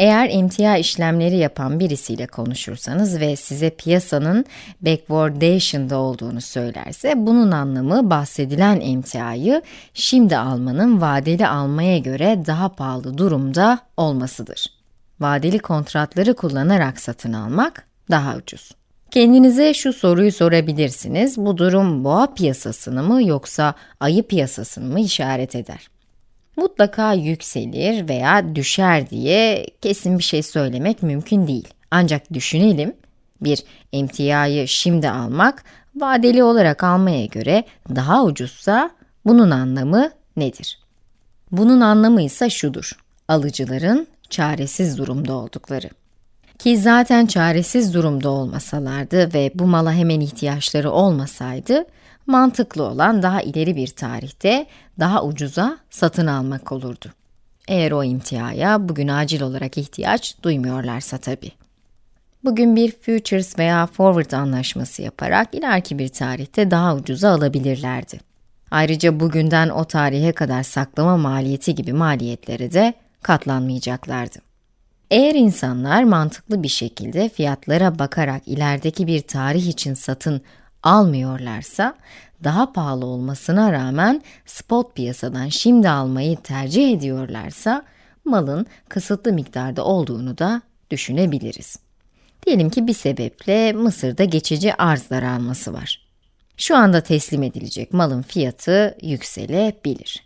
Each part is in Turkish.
Eğer emtia işlemleri yapan birisiyle konuşursanız ve size piyasanın backwardation'da olduğunu söylerse, bunun anlamı bahsedilen emtiayı şimdi almanın vadeli almaya göre daha pahalı durumda olmasıdır. Vadeli kontratları kullanarak satın almak daha ucuz. Kendinize şu soruyu sorabilirsiniz, bu durum boğa piyasasını mı yoksa ayı piyasasını mı işaret eder? Mutlaka yükselir veya düşer diye kesin bir şey söylemek mümkün değil. Ancak düşünelim, bir emtiayı şimdi almak, vadeli olarak almaya göre daha ucuzsa bunun anlamı nedir? Bunun anlamı ise şudur, alıcıların çaresiz durumda oldukları. Ki zaten çaresiz durumda olmasalardı ve bu mala hemen ihtiyaçları olmasaydı, mantıklı olan daha ileri bir tarihte daha ucuza satın almak olurdu. Eğer o imtiyaya bugün acil olarak ihtiyaç duymuyorlarsa tabii. Bugün bir futures veya forward anlaşması yaparak ileriki bir tarihte daha ucuza alabilirlerdi. Ayrıca bugünden o tarihe kadar saklama maliyeti gibi maliyetlere de katlanmayacaklardı. Eğer insanlar mantıklı bir şekilde fiyatlara bakarak ilerideki bir tarih için satın almıyorlarsa, daha pahalı olmasına rağmen spot piyasadan şimdi almayı tercih ediyorlarsa, malın kısıtlı miktarda olduğunu da düşünebiliriz. Diyelim ki bir sebeple Mısır'da geçici arz daralması var. Şu anda teslim edilecek malın fiyatı yükselebilir.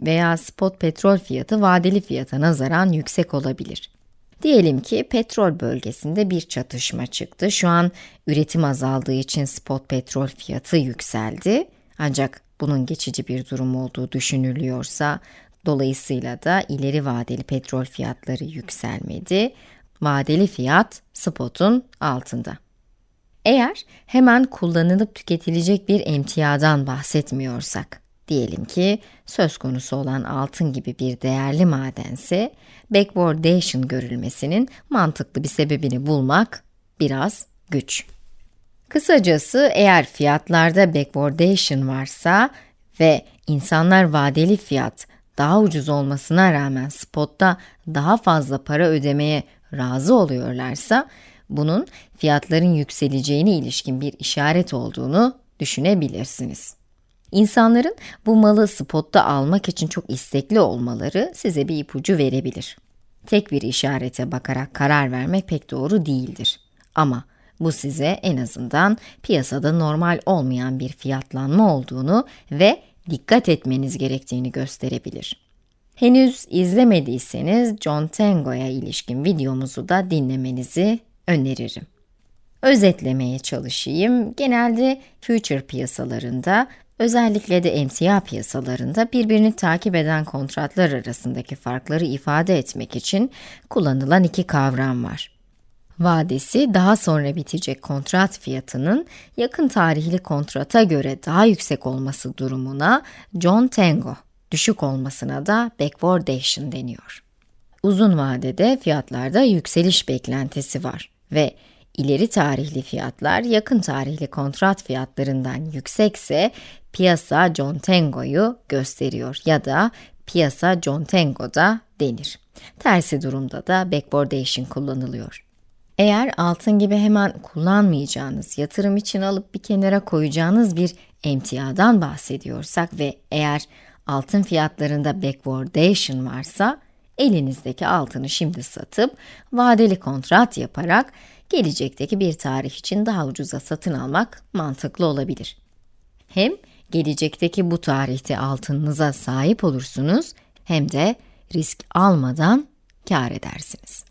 Veya spot petrol fiyatı vadeli fiyata nazaran yüksek olabilir. Diyelim ki petrol bölgesinde bir çatışma çıktı. Şu an üretim azaldığı için spot petrol fiyatı yükseldi. Ancak bunun geçici bir durum olduğu düşünülüyorsa, dolayısıyla da ileri vadeli petrol fiyatları yükselmedi. Vadeli fiyat spotun altında. Eğer hemen kullanılıp tüketilecek bir emtiadan bahsetmiyorsak, Diyelim ki söz konusu olan altın gibi bir değerli madense, backwardation görülmesinin mantıklı bir sebebini bulmak biraz güç. Kısacası eğer fiyatlarda backwardation varsa ve insanlar vadeli fiyat daha ucuz olmasına rağmen spotta daha fazla para ödemeye razı oluyorlarsa, bunun fiyatların yükseleceğine ilişkin bir işaret olduğunu düşünebilirsiniz. İnsanların bu malı spotta almak için çok istekli olmaları size bir ipucu verebilir. Tek bir işarete bakarak karar vermek pek doğru değildir. Ama bu size en azından piyasada normal olmayan bir fiyatlanma olduğunu ve dikkat etmeniz gerektiğini gösterebilir. Henüz izlemediyseniz John Tango'ya ilişkin videomuzu da dinlemenizi öneririm. Özetlemeye çalışayım. Genelde future piyasalarında Özellikle de emtia piyasalarında birbirini takip eden kontratlar arasındaki farkları ifade etmek için kullanılan iki kavram var. Vadesi daha sonra bitecek kontrat fiyatının yakın tarihli kontrata göre daha yüksek olması durumuna John Tango, düşük olmasına da backwardation deniyor. Uzun vadede fiyatlarda yükseliş beklentisi var ve ileri tarihli fiyatlar yakın tarihli kontrat fiyatlarından yüksekse piyasa John Tango'yu gösteriyor ya da piyasa John Tango'da denir. Tersi durumda da backwardation kullanılıyor. Eğer altın gibi hemen kullanmayacağınız, yatırım için alıp bir kenara koyacağınız bir emtiadan bahsediyorsak ve eğer altın fiyatlarında backwardation varsa, elinizdeki altını şimdi satıp vadeli kontrat yaparak gelecekteki bir tarih için daha ucuza satın almak mantıklı olabilir. Hem gelecekteki bu tarihte altınınıza sahip olursunuz hem de risk almadan kar edersiniz.